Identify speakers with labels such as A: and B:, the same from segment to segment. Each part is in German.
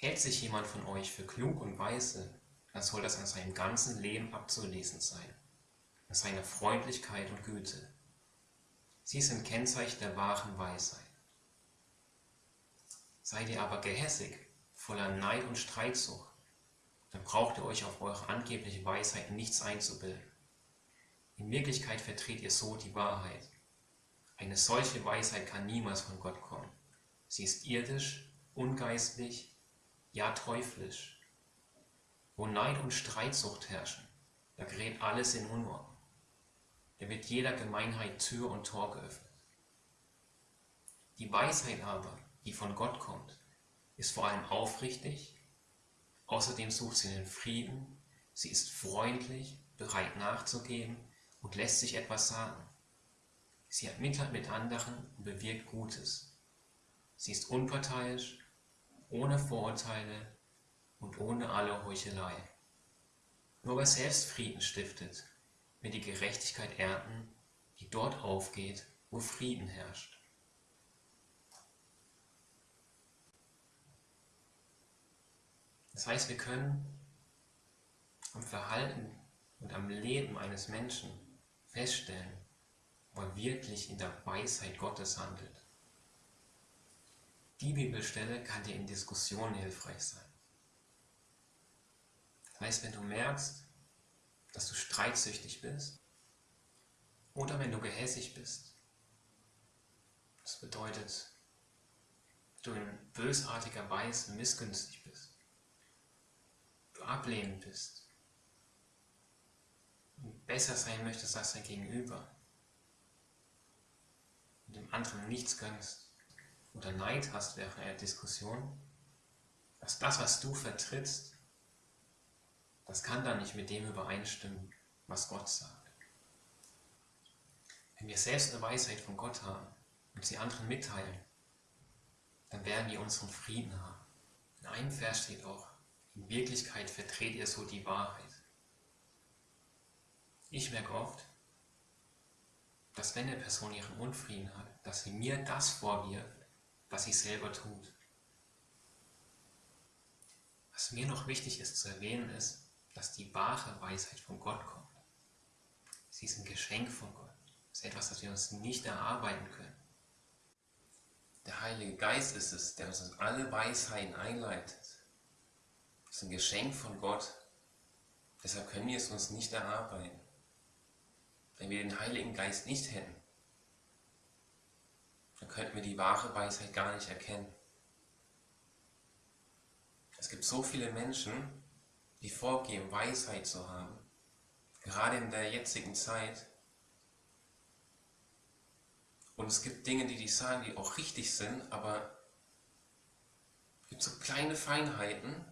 A: Hält sich jemand von euch für klug und weise, dann soll das an seinem ganzen Leben abzulesen sein, an seiner Freundlichkeit und Güte. Sie sind Kennzeichen der wahren Weisheit. Seid ihr aber gehässig, voller Neid und Streitsucht, dann braucht ihr euch auf eure angebliche Weisheit nichts einzubilden. In Wirklichkeit vertretet ihr so die Wahrheit. Eine solche Weisheit kann niemals von Gott kommen. Sie ist irdisch, ungeistlich, ja teuflisch. Wo Neid und Streitsucht herrschen, da gerät alles in Unordnung. Da wird jeder Gemeinheit Tür und Tor geöffnet. Die Weisheit aber, die von Gott kommt, ist vor allem aufrichtig, außerdem sucht sie den Frieden, sie ist freundlich, bereit nachzugeben und lässt sich etwas sagen. Sie hat Mitleid mit anderen und bewirkt Gutes. Sie ist unparteiisch, ohne Vorurteile und ohne alle Heuchelei. Nur wer selbst Frieden stiftet, wird die Gerechtigkeit ernten, die dort aufgeht, wo Frieden herrscht. Das heißt, wir können am Verhalten und am Leben eines Menschen feststellen, ob er wirklich in der Weisheit Gottes handelt. Die Bibelstelle kann dir in Diskussionen hilfreich sein. Das heißt, wenn du merkst, dass du streitsüchtig bist oder wenn du gehässig bist, das bedeutet, du in bösartiger Weise missgünstig bist, du ablehnend bist und besser sein möchtest als dein Gegenüber und dem anderen nichts gönnst oder Neid hast während einer Diskussion, dass das, was du vertrittst, das kann dann nicht mit dem übereinstimmen, was Gott sagt. Wenn wir selbst eine Weisheit von Gott haben und sie anderen mitteilen, dann werden wir unseren Frieden haben. In einem Vers steht auch, in Wirklichkeit vertretet ihr so die Wahrheit. Ich merke oft, dass wenn eine Person ihren Unfrieden hat, dass sie mir das vorwirft, was sie selber tut. Was mir noch wichtig ist zu erwähnen ist, dass die wahre Weisheit von Gott kommt. Sie ist ein Geschenk von Gott. Es ist etwas, das wir uns nicht erarbeiten können. Der Heilige Geist ist es, der uns in alle Weisheiten einleitet. Es ist ein Geschenk von Gott. Deshalb können wir es uns nicht erarbeiten. Wenn wir den Heiligen Geist nicht hätten, könnten wir die wahre Weisheit gar nicht erkennen. Es gibt so viele Menschen, die vorgeben, Weisheit zu haben, gerade in der jetzigen Zeit. Und es gibt Dinge, die die sagen, die auch richtig sind, aber es gibt so kleine Feinheiten,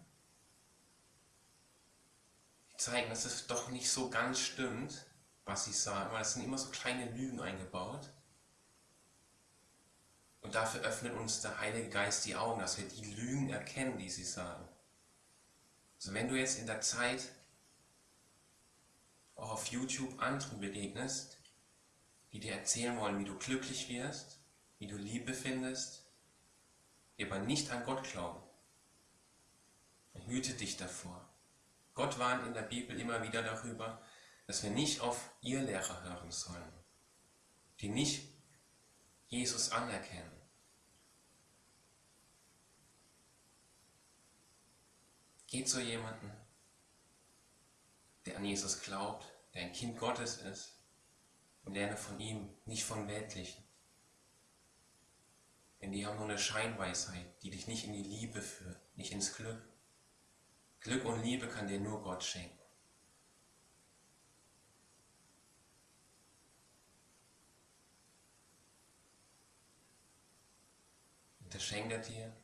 A: die zeigen, dass es doch nicht so ganz stimmt, was sie sagen, weil es sind immer so kleine Lügen eingebaut. Dafür öffnet uns der Heilige Geist die Augen, dass wir die Lügen erkennen, die sie sagen. Also wenn du jetzt in der Zeit auch auf YouTube anderen begegnest, die dir erzählen wollen, wie du glücklich wirst, wie du Liebe findest, die aber nicht an Gott glauben, dann hüte dich davor. Gott warnt in der Bibel immer wieder darüber, dass wir nicht auf ihr Lehrer hören sollen, die nicht Jesus anerkennen. Geh zu jemandem, der an Jesus glaubt, der ein Kind Gottes ist und lerne von ihm, nicht von Weltlichen. Denn die haben nur eine Scheinweisheit, die dich nicht in die Liebe führt, nicht ins Glück. Glück und Liebe kann dir nur Gott schenken. Und das schenkt er dir,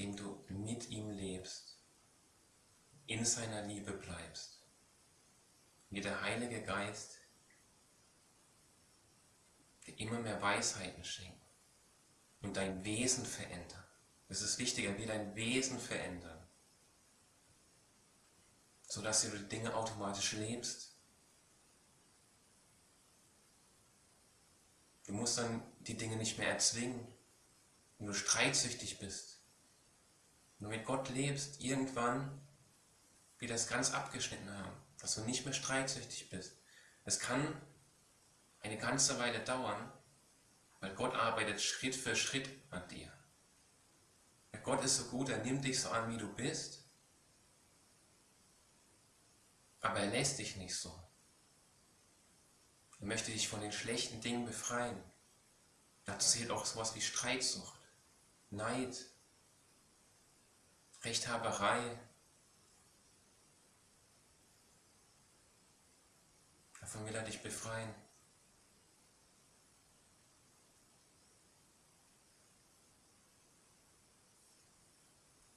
A: indem du mit ihm lebst, in seiner Liebe bleibst. Wie der Heilige Geist, der immer mehr Weisheiten schenkt und dein Wesen verändert. Es ist wichtiger, wie dein Wesen verändern, sodass du die Dinge automatisch lebst. Du musst dann die Dinge nicht mehr erzwingen, wenn du streitsüchtig bist Wenn du mit Gott lebst, irgendwann wird das ganz abgeschnitten haben, dass du nicht mehr streitsüchtig bist. Es kann eine ganze Weile dauern, weil Gott arbeitet Schritt für Schritt an dir. Gott ist so gut, er nimmt dich so an, wie du bist, aber er lässt dich nicht so. Er möchte dich von den schlechten Dingen befreien. Dazu zählt auch sowas wie Streitsucht, Neid, Rechthaberei. Davon will er dich befreien.